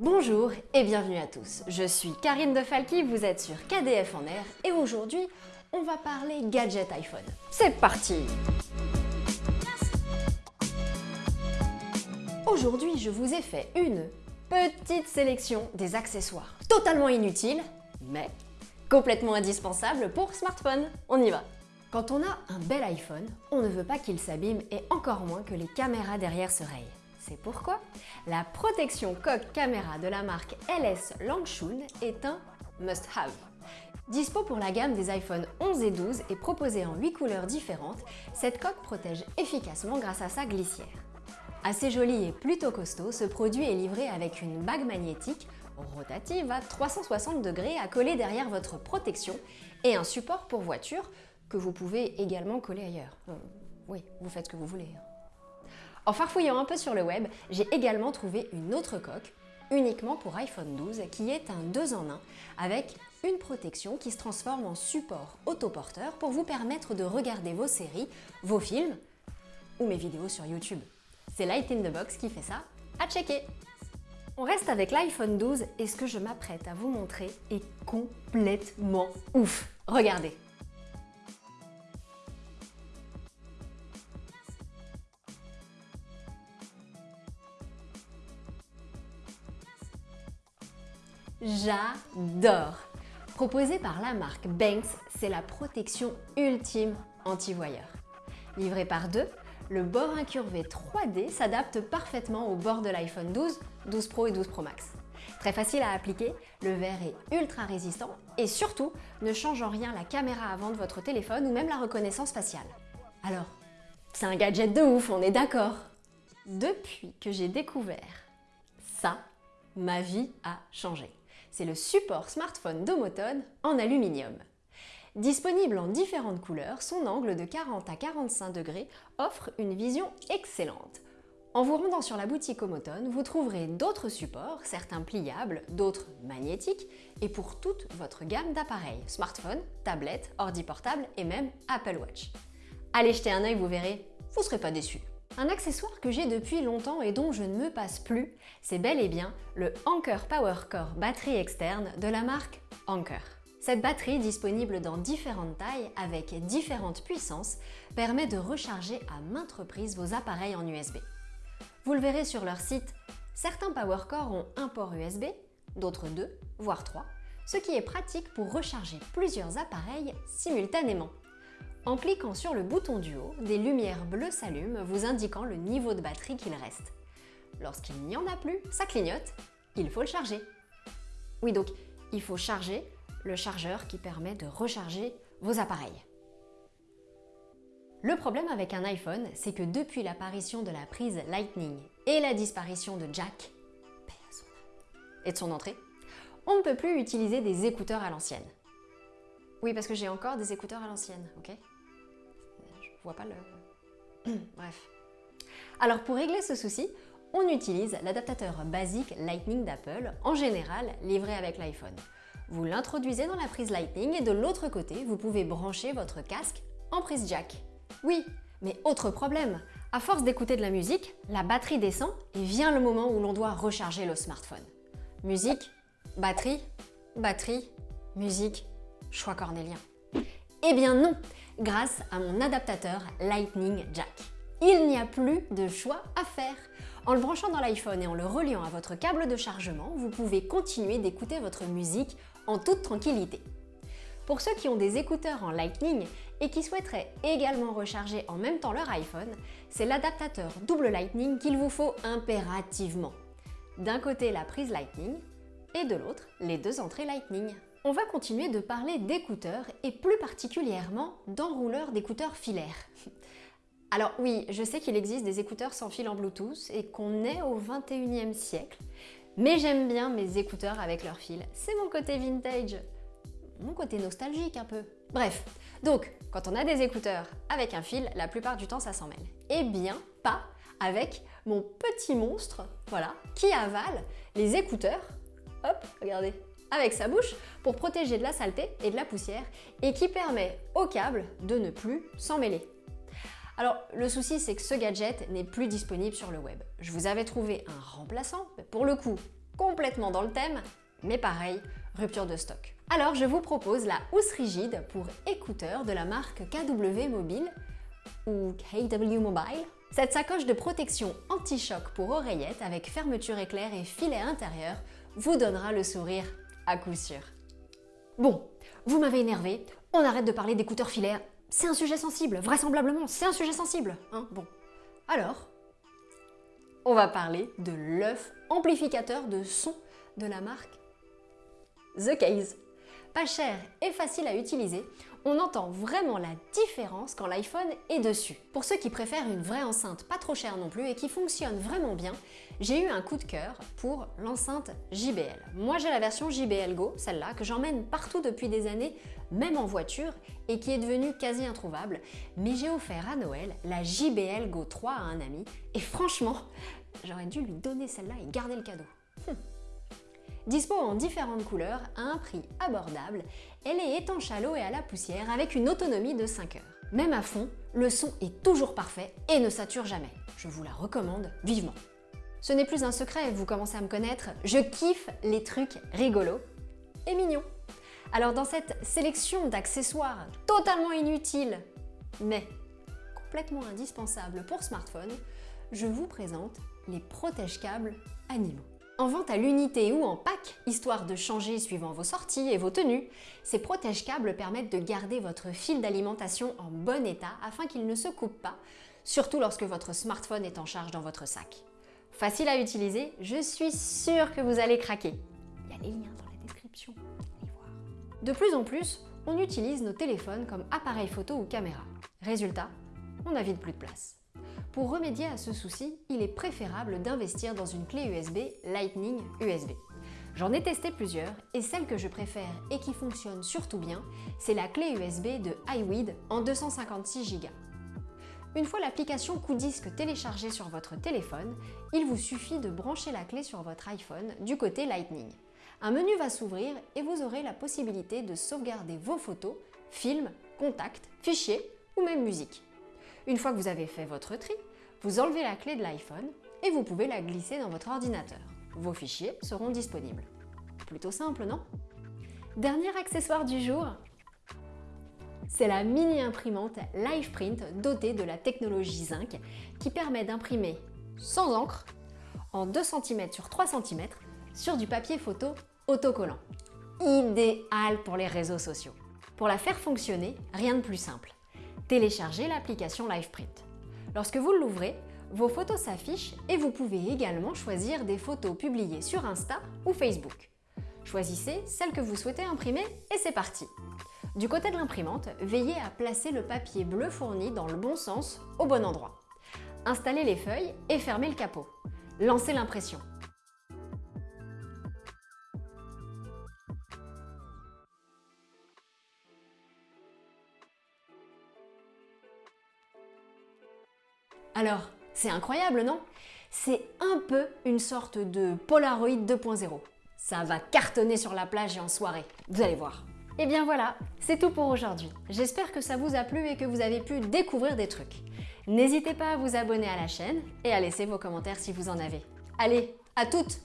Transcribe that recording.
Bonjour et bienvenue à tous, je suis Karine de Falky, vous êtes sur KDF en air et aujourd'hui on va parler gadget iPhone. C'est parti Aujourd'hui je vous ai fait une petite sélection des accessoires totalement inutiles mais complètement indispensables pour smartphone. On y va Quand on a un bel iPhone, on ne veut pas qu'il s'abîme et encore moins que les caméras derrière se rayent. C'est pourquoi la protection coque caméra de la marque LS Langshun est un must-have. Dispo pour la gamme des iPhone 11 et 12 et proposée en 8 couleurs différentes, cette coque protège efficacement grâce à sa glissière. Assez joli et plutôt costaud, ce produit est livré avec une bague magnétique rotative à 360 degrés à coller derrière votre protection et un support pour voiture que vous pouvez également coller ailleurs. Euh, oui, vous faites ce que vous voulez. En farfouillant un peu sur le web, j'ai également trouvé une autre coque, uniquement pour iPhone 12, qui est un 2 en 1 avec une protection qui se transforme en support autoporteur pour vous permettre de regarder vos séries, vos films ou mes vidéos sur YouTube. C'est Light in the Box qui fait ça, à checker. On reste avec l'iPhone 12 et ce que je m'apprête à vous montrer est complètement ouf. Regardez J'adore Proposé par la marque Banks, c'est la protection ultime anti-voyeur. Livré par deux, le bord incurvé 3D s'adapte parfaitement au bord de l'iPhone 12, 12 Pro et 12 Pro Max. Très facile à appliquer, le verre est ultra résistant et surtout ne change en rien la caméra avant de votre téléphone ou même la reconnaissance faciale. Alors, c'est un gadget de ouf, on est d'accord Depuis que j'ai découvert ça, ma vie a changé c'est le support smartphone Domoton en aluminium. Disponible en différentes couleurs, son angle de 40 à 45 degrés offre une vision excellente. En vous rendant sur la boutique Omoton, vous trouverez d'autres supports, certains pliables, d'autres magnétiques, et pour toute votre gamme d'appareils, smartphone, tablette, ordi portable et même Apple Watch. Allez jeter un œil, vous verrez, vous ne serez pas déçus. Un accessoire que j'ai depuis longtemps et dont je ne me passe plus, c'est bel et bien le Anker Power Core batterie externe de la marque Anker. Cette batterie, disponible dans différentes tailles avec différentes puissances, permet de recharger à maintes reprises vos appareils en USB. Vous le verrez sur leur site, certains Power Core ont un port USB, d'autres deux, voire trois, ce qui est pratique pour recharger plusieurs appareils simultanément. En cliquant sur le bouton du haut, des lumières bleues s'allument vous indiquant le niveau de batterie qu'il reste. Lorsqu'il n'y en a plus, ça clignote, il faut le charger. Oui donc, il faut charger le chargeur qui permet de recharger vos appareils. Le problème avec un iPhone, c'est que depuis l'apparition de la prise Lightning et la disparition de jack et de son entrée, on ne peut plus utiliser des écouteurs à l'ancienne. Oui, parce que j'ai encore des écouteurs à l'ancienne, ok? Bref. Alors pour régler ce souci, on utilise l'adaptateur basique Lightning d'Apple, en général livré avec l'iPhone. Vous l'introduisez dans la prise Lightning et de l'autre côté, vous pouvez brancher votre casque en prise jack. Oui, mais autre problème, à force d'écouter de la musique, la batterie descend et vient le moment où l'on doit recharger le smartphone. Musique, batterie, batterie, musique, choix cornélien. Eh bien non grâce à mon adaptateur Lightning Jack. Il n'y a plus de choix à faire. En le branchant dans l'iPhone et en le reliant à votre câble de chargement, vous pouvez continuer d'écouter votre musique en toute tranquillité. Pour ceux qui ont des écouteurs en Lightning et qui souhaiteraient également recharger en même temps leur iPhone, c'est l'adaptateur double Lightning qu'il vous faut impérativement. D'un côté la prise Lightning et de l'autre les deux entrées Lightning. On va continuer de parler d'écouteurs et plus particulièrement d'enrouleurs d'écouteurs filaires. Alors oui, je sais qu'il existe des écouteurs sans fil en Bluetooth et qu'on est au 21e siècle, mais j'aime bien mes écouteurs avec leur fil. C'est mon côté vintage, mon côté nostalgique un peu. Bref, donc quand on a des écouteurs avec un fil, la plupart du temps ça s'en mêle. Eh bien, pas avec mon petit monstre, voilà, qui avale les écouteurs. Hop, regardez, avec sa bouche pour protéger de la saleté et de la poussière et qui permet au câble de ne plus s'en mêler. Alors le souci c'est que ce gadget n'est plus disponible sur le web. Je vous avais trouvé un remplaçant, pour le coup complètement dans le thème, mais pareil, rupture de stock. Alors je vous propose la housse rigide pour écouteurs de la marque KW Mobile ou KW Mobile. Cette sacoche de protection anti-choc pour oreillettes avec fermeture éclair et filet intérieur vous donnera le sourire à coup sûr. Bon, vous m'avez énervé, on arrête de parler d'écouteurs filaires, c'est un sujet sensible, vraisemblablement, c'est un sujet sensible, hein, bon. Alors, on va parler de l'œuf amplificateur de son de la marque The Case. Pas cher et facile à utiliser, on entend vraiment la différence quand l'iPhone est dessus. Pour ceux qui préfèrent une vraie enceinte pas trop chère non plus et qui fonctionne vraiment bien, j'ai eu un coup de cœur pour l'enceinte JBL. Moi j'ai la version JBL Go, celle-là, que j'emmène partout depuis des années, même en voiture, et qui est devenue quasi introuvable. Mais j'ai offert à Noël la JBL Go 3 à un ami, et franchement, j'aurais dû lui donner celle-là et garder le cadeau. Hum. Dispo en différentes couleurs, à un prix abordable, elle est étanche à l'eau et à la poussière avec une autonomie de 5 heures. Même à fond, le son est toujours parfait et ne sature jamais. Je vous la recommande vivement. Ce n'est plus un secret, vous commencez à me connaître, je kiffe les trucs rigolos et mignons. Alors dans cette sélection d'accessoires totalement inutiles, mais complètement indispensables pour smartphone, je vous présente les protège-câbles animaux. En vente à l'unité ou en pack, histoire de changer suivant vos sorties et vos tenues, ces protège-câbles permettent de garder votre fil d'alimentation en bon état afin qu'il ne se coupe pas, surtout lorsque votre smartphone est en charge dans votre sac. Facile à utiliser, je suis sûre que vous allez craquer. Il y a les liens dans la description, allez voir. De plus en plus, on utilise nos téléphones comme appareil photo ou caméra. Résultat, on n'a vite plus de place. Pour remédier à ce souci, il est préférable d'investir dans une clé USB Lightning USB. J'en ai testé plusieurs et celle que je préfère et qui fonctionne surtout bien, c'est la clé USB de iWeed en 256 Go. Une fois l'application coup disque téléchargée sur votre téléphone, il vous suffit de brancher la clé sur votre iPhone du côté Lightning. Un menu va s'ouvrir et vous aurez la possibilité de sauvegarder vos photos, films, contacts, fichiers ou même musique. Une fois que vous avez fait votre tri, vous enlevez la clé de l'iPhone et vous pouvez la glisser dans votre ordinateur. Vos fichiers seront disponibles. Plutôt simple, non? Dernier accessoire du jour, c'est la mini imprimante LivePrint dotée de la technologie Zinc qui permet d'imprimer sans encre en 2 cm sur 3 cm sur du papier photo autocollant. Idéal pour les réseaux sociaux. Pour la faire fonctionner, rien de plus simple téléchargez l'application LivePrint. Lorsque vous l'ouvrez, vos photos s'affichent et vous pouvez également choisir des photos publiées sur Insta ou Facebook. Choisissez celle que vous souhaitez imprimer et c'est parti Du côté de l'imprimante, veillez à placer le papier bleu fourni dans le bon sens, au bon endroit. Installez les feuilles et fermez le capot. Lancez l'impression. Alors, c'est incroyable, non? C'est un peu une sorte de Polaroid 2.0. Ça va cartonner sur la plage et en soirée, vous allez voir. Et eh bien voilà, c'est tout pour aujourd'hui. J'espère que ça vous a plu et que vous avez pu découvrir des trucs. N'hésitez pas à vous abonner à la chaîne et à laisser vos commentaires si vous en avez. Allez, à toutes